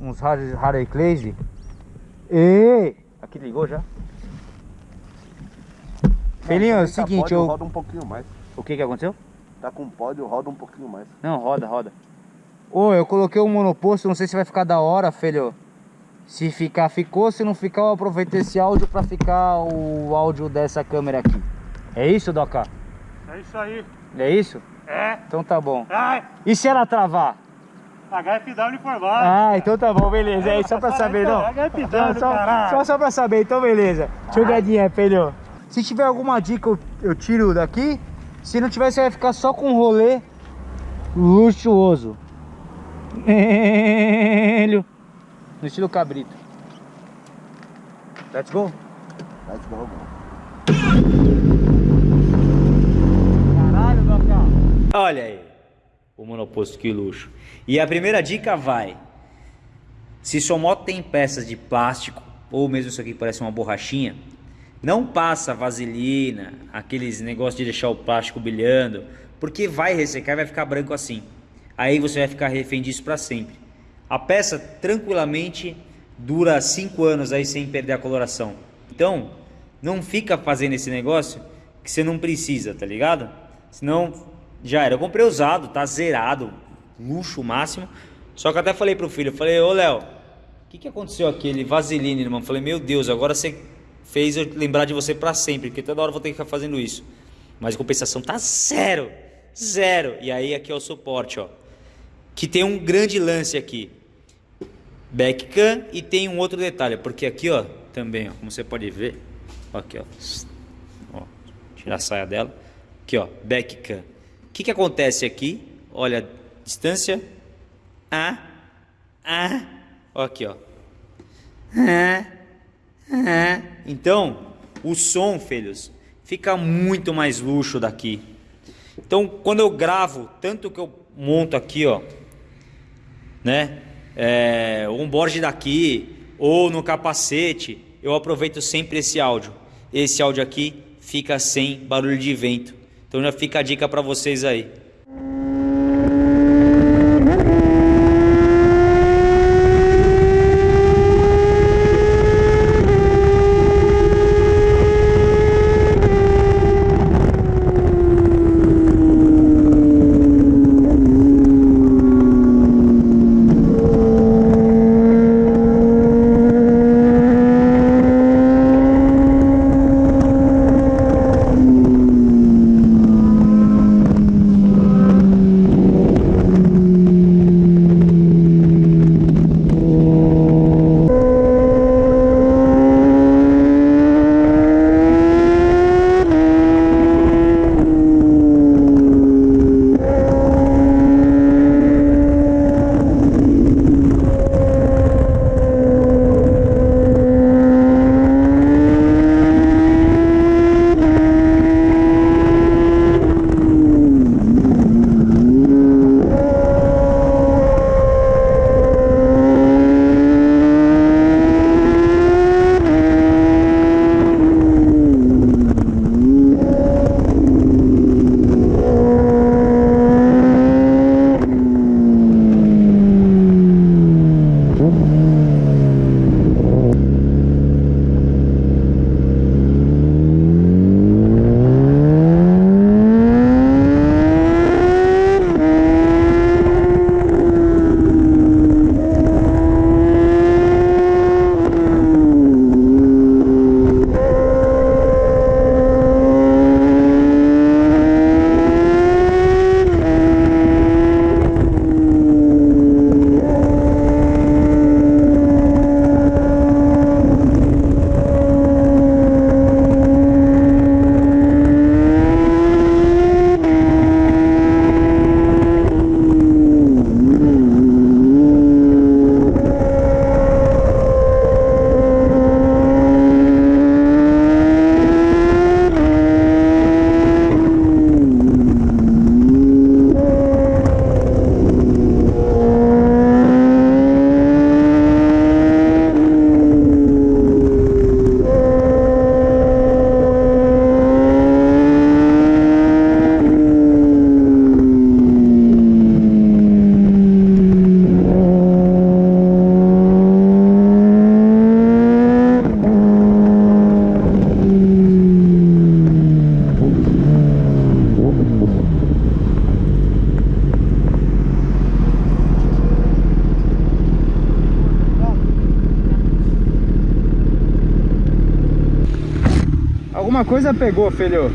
uns Harley Clays. E aqui ligou já? Felinho, é o seguinte, pódio, eu... roda um pouquinho mais. O que que aconteceu? Tá com pódio, roda um pouquinho mais. Não, roda, roda. Ô, eu coloquei o um monoposto, não sei se vai ficar da hora, filho. Se ficar, ficou. Se não ficar, eu aproveito esse áudio pra ficar o áudio dessa câmera aqui. É isso, Doca? É isso aí. É isso? É. Então tá bom. Ai, E se ela travar? HFW informado. Ah, então tá bom, beleza. É só pra saber, não. HFW, Não, só, caralho. só, só pra saber, então beleza. Jogadinha, filho. Se tiver alguma dica, eu, eu tiro daqui. Se não tiver, você vai ficar só com um rolê luxuoso. Velho. No estilo cabrito. Let's go. Let's go, go. Caralho, Docão. Olha aí, o monoposto que luxo. E a primeira dica vai: se sua moto tem peças de plástico, ou mesmo isso aqui parece uma borrachinha, não passa vaselina, aqueles negócios de deixar o plástico brilhando, porque vai ressecar e vai ficar branco assim. Aí você vai ficar refém disso para sempre. A peça tranquilamente dura 5 anos aí sem perder a coloração. Então, não fica fazendo esse negócio que você não precisa, tá ligado? Senão já era. Eu comprei usado, tá zerado, luxo máximo. Só que até falei pro filho, falei, ô Léo, o que, que aconteceu aquele vaselina, irmão? Falei, meu Deus, agora você fez eu lembrar de você para sempre, porque toda hora eu vou ter que ficar fazendo isso. Mas a compensação tá zero, zero. E aí aqui é o suporte, ó. Que tem um grande lance aqui. Backcam e tem um outro detalhe, porque aqui, ó, também, ó, como você pode ver, aqui, ó, ó, tirar a saia dela, aqui, ó, backcam. O que que acontece aqui? Olha, distância, ah, ah, ó, aqui, ó, ah, ah. Então, o som, filhos, fica muito mais luxo daqui. Então, quando eu gravo, tanto que eu monto aqui, ó, né? É, um board daqui ou no capacete, eu aproveito sempre esse áudio. Esse áudio aqui fica sem barulho de vento. Então já fica a dica para vocês aí. Alguma coisa pegou, filho.